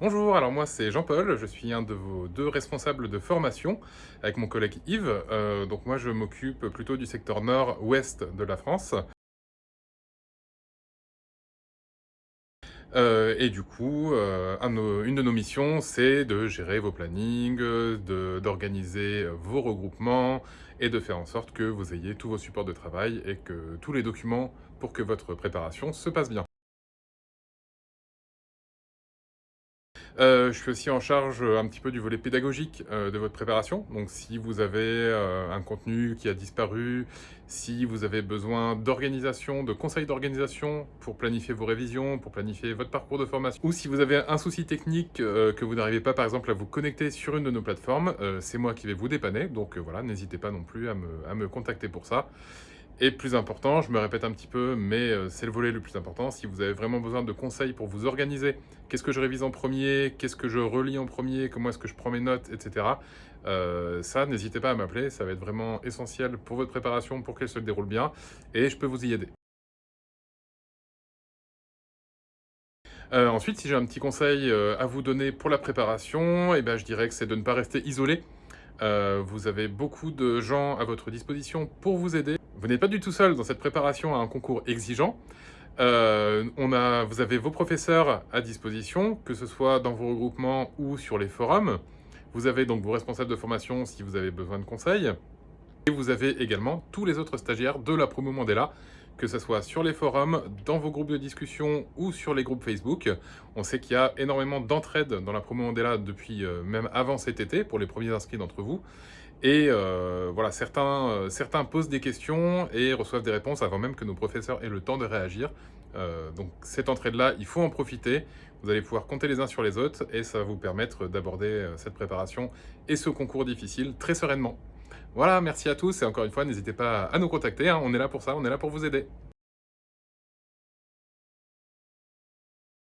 Bonjour, alors moi c'est Jean-Paul, je suis un de vos deux responsables de formation avec mon collègue Yves. Euh, donc moi je m'occupe plutôt du secteur nord-ouest de la France. Euh, et du coup, euh, une de nos missions, c'est de gérer vos plannings, d'organiser vos regroupements et de faire en sorte que vous ayez tous vos supports de travail et que tous les documents pour que votre préparation se passe bien. Euh, je suis aussi en charge euh, un petit peu du volet pédagogique euh, de votre préparation. Donc si vous avez un contenu qui a disparu, si vous avez besoin d'organisation, de conseils d'organisation pour planifier vos révisions, pour planifier votre parcours de formation, ou si vous avez un souci technique que vous n'arrivez pas par exemple à vous connecter sur une de nos plateformes, c'est moi qui vais vous dépanner. Donc voilà, n'hésitez pas non plus à me contacter pour ça. Et plus important, je me répète un petit peu, mais euh, c'est le volet le plus important, si vous avez vraiment besoin de conseils pour vous organiser, qu'est-ce que je révise en premier, qu'est-ce que je relis en premier, comment est-ce que je prends mes notes, etc. Euh, ça, n'hésitez pas à m'appeler, ça va être vraiment essentiel pour votre préparation, pour qu'elle se déroule bien, et je peux vous y aider. Euh, ensuite, si j'ai un petit conseil à vous donner pour la préparation, eh ben, je dirais que c'est de ne pas rester isolé. vous avez beaucoup de gens à votre disposition pour vous aider. Vous n'êtes pas du tout seul dans cette préparation à un concours exigeant. Euh, vous avez vos professeurs à disposition, que ce soit dans vos regroupements ou sur les forums. Vous avez donc vos responsables de formation si vous avez besoin de conseils. Et vous avez également tous les autres stagiaires de la promo Mandela, que ce soit sur les forums, dans vos groupes de discussion ou sur les groupes Facebook. On sait qu'il y a énormément d'entraide dans la promo Mandela depuis euh, même avant cet été, pour les premiers inscrits d'entre vous. Et euh, voilà, certains, euh, certains posent des questions et reçoivent des réponses avant même que nos professeurs aient le temps de réagir. donc cette entraide-là, il faut en profiter. Vous allez pouvoir compter les uns sur les autres et ça va vous permettre d'aborder cette préparation et ce concours difficile très sereinement. Voilà, merci à tous et encore une fois, n'hésitez pas à nous contacter, hein. on est là pour ça, on est là pour vous aider.